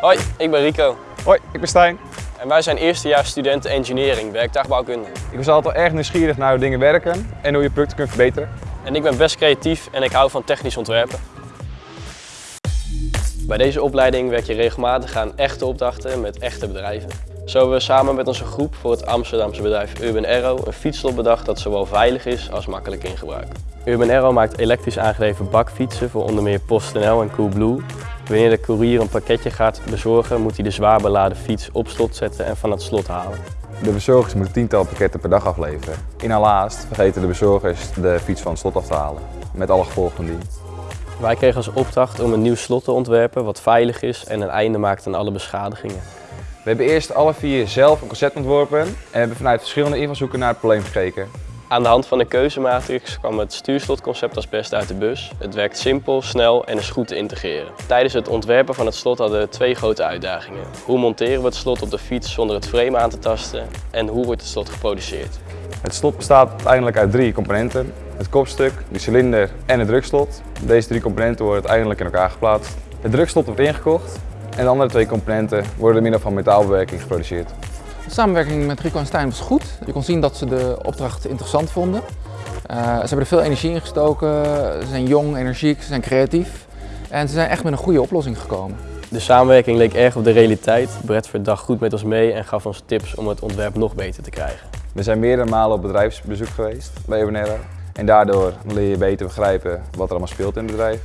Hoi, ik ben Rico Hoi, ik ben Stijn. en wij zijn eerstejaars studenten engineering, werktuigbouwkunde. Ik was altijd al erg nieuwsgierig naar hoe dingen werken en hoe je producten kunt verbeteren. En ik ben best creatief en ik hou van technisch ontwerpen. Bij deze opleiding werk je regelmatig aan echte opdrachten met echte bedrijven. Zo hebben we samen met onze groep voor het Amsterdamse bedrijf Urban Arrow een fietslot bedacht dat zowel veilig is als makkelijk in gebruik. Urban Arrow maakt elektrisch aangedreven bakfietsen voor onder meer PostNL en Coolblue. Wanneer de courier een pakketje gaat bezorgen, moet hij de zwaar beladen fiets op slot zetten en van het slot halen. De bezorgers moeten tientallen pakketten per dag afleveren. In haar vergeten de bezorgers de fiets van het slot af te halen. Met alle gevolgen van dien. Wij kregen als opdracht om een nieuw slot te ontwerpen wat veilig is en een einde maakt aan alle beschadigingen. We hebben eerst alle vier zelf een concept ontworpen en hebben vanuit verschillende invalshoeken naar het probleem gekeken. Aan de hand van de keuzematrix kwam het stuurslotconcept als beste uit de bus. Het werkt simpel, snel en is goed te integreren. Tijdens het ontwerpen van het slot hadden we twee grote uitdagingen. Hoe monteren we het slot op de fiets zonder het frame aan te tasten? En hoe wordt het slot geproduceerd? Het slot bestaat uiteindelijk uit drie componenten. Het kopstuk, de cilinder en het drukslot. Deze drie componenten worden uiteindelijk in elkaar geplaatst. Het drukslot wordt ingekocht en de andere twee componenten worden door middel van metaalbewerking geproduceerd. De samenwerking met Rico en Stijn was goed. Je kon zien dat ze de opdracht interessant vonden. Eh, ze hebben er veel energie in gestoken, ze zijn jong, energiek, ze zijn creatief. En ze zijn echt met een goede oplossing gekomen. De samenwerking leek erg op de realiteit. Brett verdacht goed met ons mee en gaf ons tips om het ontwerp nog beter te krijgen. We zijn meerdere malen op bedrijfsbezoek geweest bij Arrow. En daardoor leer je beter begrijpen wat er allemaal speelt in het bedrijf.